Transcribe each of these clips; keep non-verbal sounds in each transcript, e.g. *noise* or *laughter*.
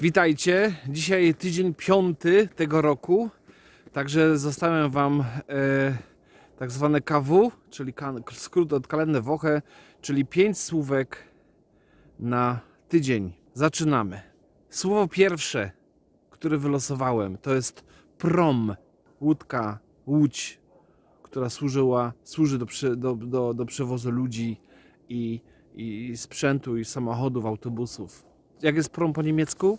Witajcie. Dzisiaj tydzień piąty tego roku. Także zostawiam Wam e, tak zwane KW, czyli skrót od kalendry Woche, czyli pięć słówek na tydzień. Zaczynamy. Słowo pierwsze, które wylosowałem, to jest prom. Łódka, łódź, która służyła, służy do, do, do, do przewozu ludzi i, i sprzętu, i samochodów, autobusów. Jak jest prom po niemiecku?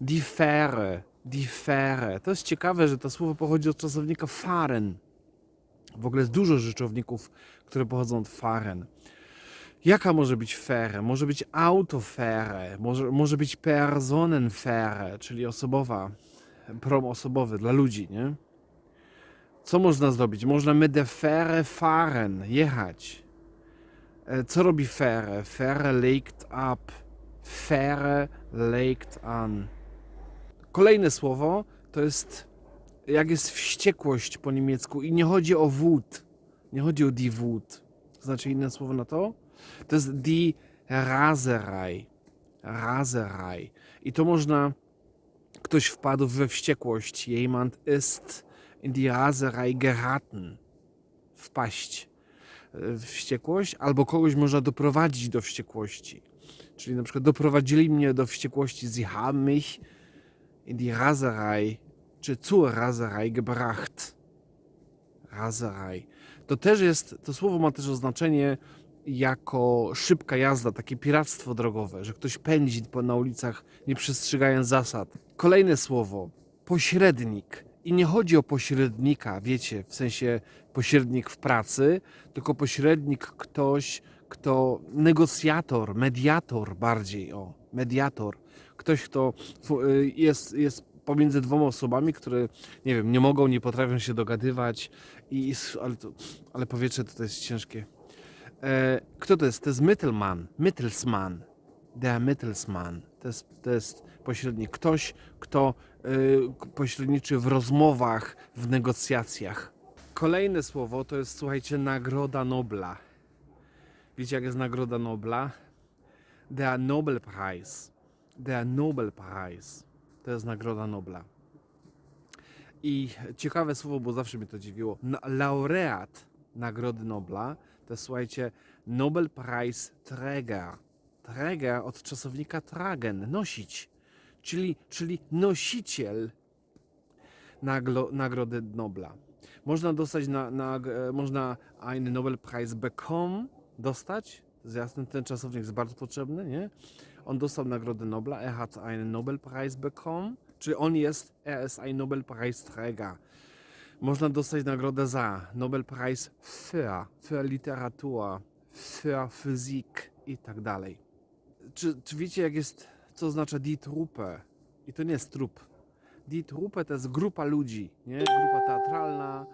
Die Fähre. Die Fähre. To jest ciekawe, że to słowo pochodzi od czasownika fahren. W ogóle jest dużo rzeczowników, które pochodzą od fahren. Jaka może być fähre? Może być autofähre, może, może być personenfähre, czyli osobowa, prom osobowy dla ludzi, nie? Co można zrobić? Można der Fähre fahren, jechać. E, Co robi Fähre? Fähre legt ab. Fähre legt an. Kolejne słowo to jest jak jest wściekłość po niemiecku i nie chodzi o wód. Nie chodzi o die Wut. Znaczy inne słowo na to? To jest die Raserei. Raserei. I to można ktoś wpadł we wściekłość. Jemand ist in die Raserei geraten. Wpaść e, wściekłość, albo kogoś można doprowadzić do wściekłości. Czyli na przykład doprowadzili mnie do wściekłości. Sie mich in die Raserei czy zur Raserei gebracht. Raserei. To też jest, to słowo ma też oznaczenie jako szybka jazda, takie piractwo drogowe, że ktoś pędzi na ulicach nie przestrzegając zasad. Kolejne słowo, pośrednik. I nie chodzi o pośrednika, wiecie, w sensie pośrednik w pracy, tylko pośrednik ktoś, kto negocjator, mediator bardziej, o, mediator. Ktoś, kto y, jest, jest pomiędzy dwoma osobami, które, nie wiem, nie mogą, nie potrafią się dogadywać i, ale, to, ale powietrze to jest ciężkie. E, kto to jest? To jest Mittelmann, Mittelsmann, der Mittelsmann. To jest, to jest pośrednik. Ktoś, kto y, pośredniczy w rozmowach, w negocjacjach. Kolejne słowo to jest, słuchajcie, Nagroda Nobla. Wiecie, jak jest Nagroda Nobla? Der Nobelpreis. Der Nobelpreis. To jest Nagroda Nobla. I ciekawe słowo, bo zawsze mnie to dziwiło. Laureat Nagrody Nobla to jest, słuchajcie, Nobelpreis Träger. Träger od czasownika tragen, nosić. Czyli, czyli nosiciel naglo, Nagrody Nobla. Można dostać na, na, e, można einen Nobelpreis bekommen, dostać. Jasne, ten czasownik jest bardzo potrzebny, nie? On dostał Nagrodę Nobla, er hat einen Nobelpreis bekommen, czyli on jest, er ist ein Nobelpreisträger. Można dostać nagrodę za Nobelpreis für, für Literatur, für Physik i tak dalej. Czy, czy wiecie, jak jest, co oznacza die Truppe? I to nie jest trup. Die Truppe to jest grupa ludzi, nie? Grupa teatralna,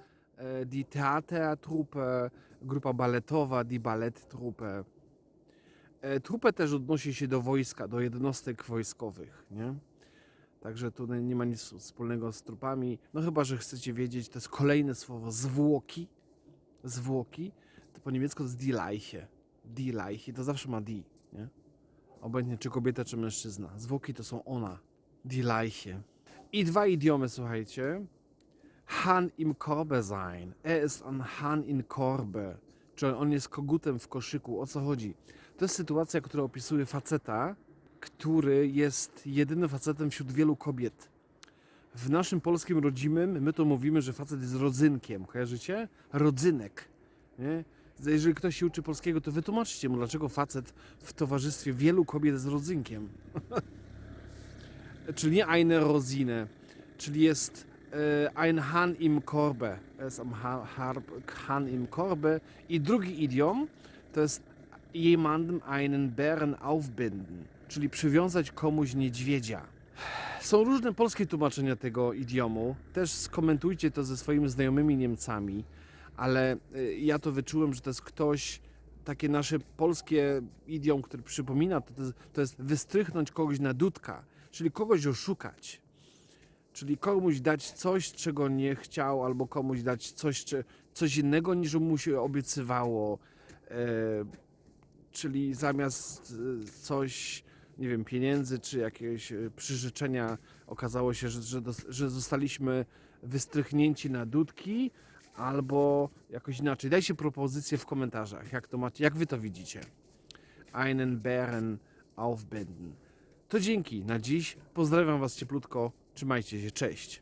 die Theatertruppe, grupa baletowa, die Balletttruppe. E, Trupę też odnosi się do wojska, do jednostek wojskowych, nie? Także tu nie ma nic wspólnego z trupami. No chyba, że chcecie wiedzieć, to jest kolejne słowo zwłoki. Zwłoki. To po niemiecku to jest die Leiche. Die Leiche. To zawsze ma die, nie? Obojętnie czy kobieta, czy mężczyzna. Zwłoki to są ona. Die Leiche. I dwa idiomy, słuchajcie. Han im Korbe sein. Er ist ein Han in Korbe. Czyli on jest kogutem w koszyku. O co chodzi? To jest sytuacja, która opisuje faceta, który jest jedynym facetem wśród wielu kobiet. W naszym polskim rodzimym my to mówimy, że facet jest rodzynkiem. Kojarzycie? Rodzynek. Nie? Jeżeli ktoś się uczy polskiego, to wytłumaczcie mu, dlaczego facet w towarzystwie wielu kobiet jest rodzynkiem. *laughs* czyli nie eine Rosine, czyli jest ein Han im Korbe. Es am ha, Harb- Han im Korbe. I drugi idiom to jest jemandem einen Bären aufbinden, czyli przywiązać komuś niedźwiedzia. Są różne polskie tłumaczenia tego idiomu. Też skomentujcie to ze swoimi znajomymi Niemcami, ale y, ja to wyczułem, że to jest ktoś, takie nasze polskie idiom, który przypomina, to, jest, to jest wystrychnąć kogoś na dudka, czyli kogoś oszukać. Czyli komuś dać coś, czego nie chciał, albo komuś dać coś, czy, coś innego niż mu się obiecywało. E, czyli zamiast e, coś nie wiem, pieniędzy czy jakiegoś e, przyrzeczenia okazało się, że, że, że zostaliśmy wystrychnięci na dudki, albo jakoś inaczej. Dajcie propozycje w komentarzach, jak to macie, jak wy to widzicie. Einen Bären aufbinden. To dzięki na dziś. Pozdrawiam was cieplutko. Trzymajcie się, cześć.